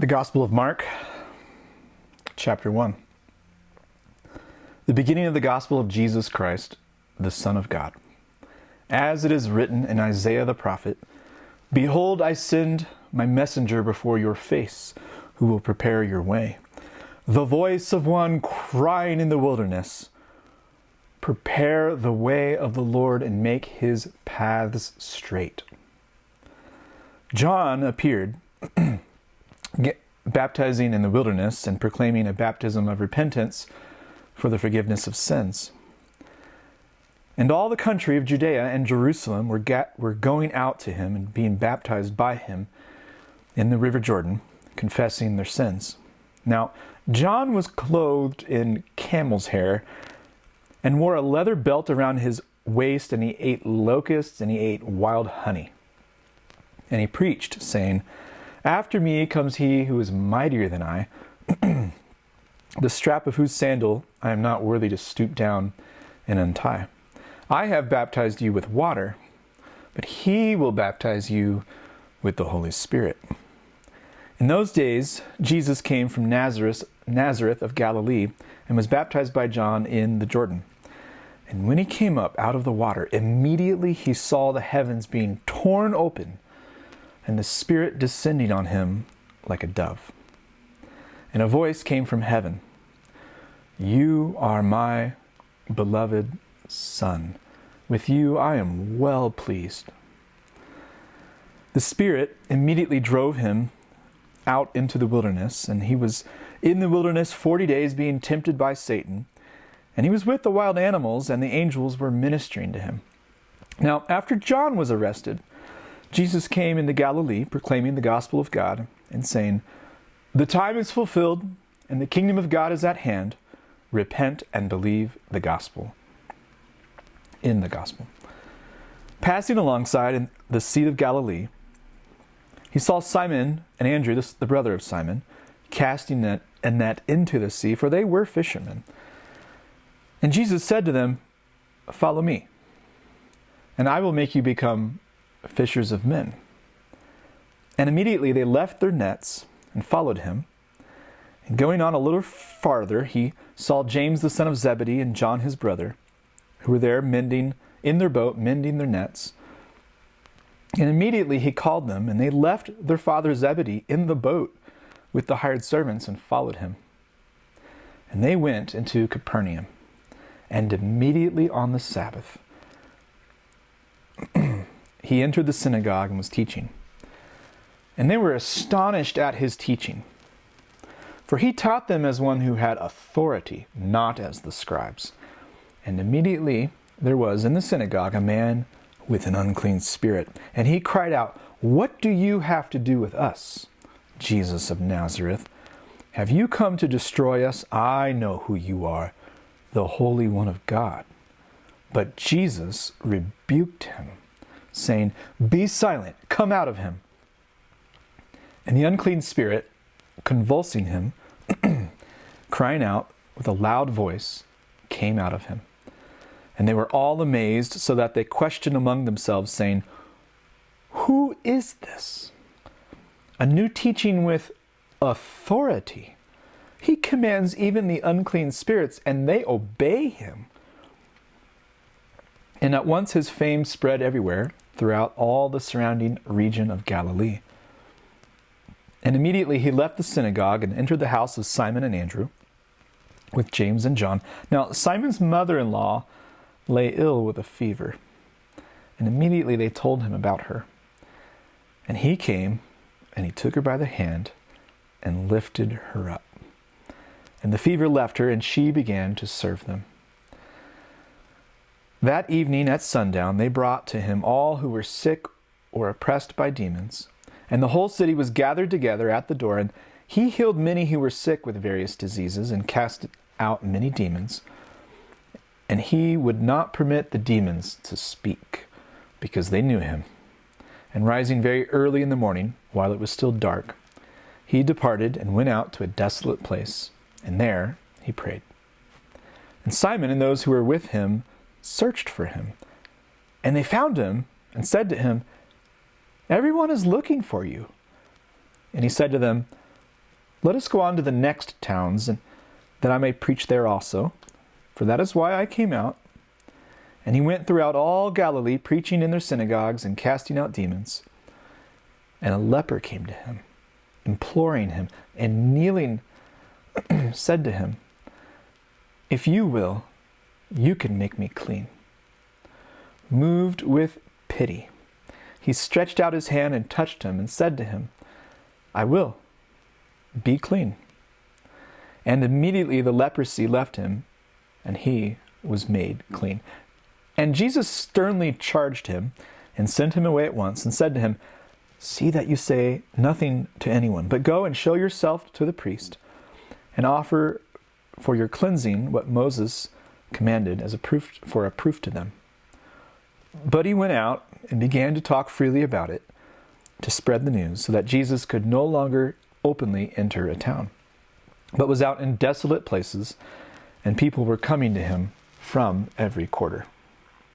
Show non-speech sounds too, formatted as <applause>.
The Gospel of Mark, chapter 1. The beginning of the Gospel of Jesus Christ, the Son of God. As it is written in Isaiah the prophet Behold, I send my messenger before your face, who will prepare your way. The voice of one crying in the wilderness Prepare the way of the Lord and make his paths straight. John appeared <clears throat> baptizing in the wilderness and proclaiming a baptism of repentance for the forgiveness of sins. And all the country of Judea and Jerusalem were, were going out to him and being baptized by him in the river Jordan, confessing their sins. Now, John was clothed in camel's hair and wore a leather belt around his waist, and he ate locusts and he ate wild honey. And he preached, saying, after me comes he who is mightier than I, <clears throat> the strap of whose sandal I am not worthy to stoop down and untie. I have baptized you with water, but he will baptize you with the Holy Spirit. In those days, Jesus came from Nazareth, Nazareth of Galilee and was baptized by John in the Jordan. And when he came up out of the water, immediately he saw the heavens being torn open and the Spirit descending on him like a dove. And a voice came from heaven You are my beloved Son. With you I am well pleased. The Spirit immediately drove him out into the wilderness, and he was in the wilderness forty days being tempted by Satan. And he was with the wild animals, and the angels were ministering to him. Now, after John was arrested, Jesus came into Galilee proclaiming the gospel of God and saying, The time is fulfilled and the kingdom of God is at hand. Repent and believe the gospel. In the gospel. Passing alongside in the Sea of Galilee, he saw Simon and Andrew, the brother of Simon, casting net, a net into the sea, for they were fishermen. And Jesus said to them, Follow me, and I will make you become fishers of men. And immediately they left their nets and followed him. And going on a little farther, he saw James the son of Zebedee and John his brother, who were there mending in their boat, mending their nets. And immediately he called them, and they left their father Zebedee in the boat with the hired servants and followed him. And they went into Capernaum. And immediately on the Sabbath, <clears throat> he entered the synagogue and was teaching. And they were astonished at his teaching. For he taught them as one who had authority, not as the scribes. And immediately there was in the synagogue a man with an unclean spirit. And he cried out, What do you have to do with us, Jesus of Nazareth? Have you come to destroy us? I know who you are, the Holy One of God. But Jesus rebuked him saying, Be silent, come out of him. And the unclean spirit, convulsing him, <clears throat> crying out with a loud voice, came out of him. And they were all amazed, so that they questioned among themselves, saying, Who is this? A new teaching with authority. He commands even the unclean spirits, and they obey him. And at once his fame spread everywhere throughout all the surrounding region of Galilee. And immediately he left the synagogue and entered the house of Simon and Andrew with James and John. Now, Simon's mother in law lay ill with a fever, and immediately they told him about her. And he came and he took her by the hand and lifted her up. And the fever left her, and she began to serve them. That evening at sundown, they brought to him all who were sick or oppressed by demons. And the whole city was gathered together at the door, and he healed many who were sick with various diseases and cast out many demons. And he would not permit the demons to speak, because they knew him. And rising very early in the morning, while it was still dark, he departed and went out to a desolate place, and there he prayed. And Simon and those who were with him searched for him. And they found him and said to him, Everyone is looking for you. And he said to them, Let us go on to the next towns, and that I may preach there also, for that is why I came out. And he went throughout all Galilee, preaching in their synagogues and casting out demons. And a leper came to him, imploring him, and kneeling, <clears throat> said to him, If you will, you can make me clean. Moved with pity, he stretched out his hand and touched him, and said to him, I will, be clean. And immediately the leprosy left him, and he was made clean. And Jesus sternly charged him and sent him away at once, and said to him, See that you say nothing to anyone, but go and show yourself to the priest, and offer for your cleansing what Moses commanded as a proof for a proof to them. But he went out and began to talk freely about it, to spread the news, so that Jesus could no longer openly enter a town, but was out in desolate places, and people were coming to him from every quarter.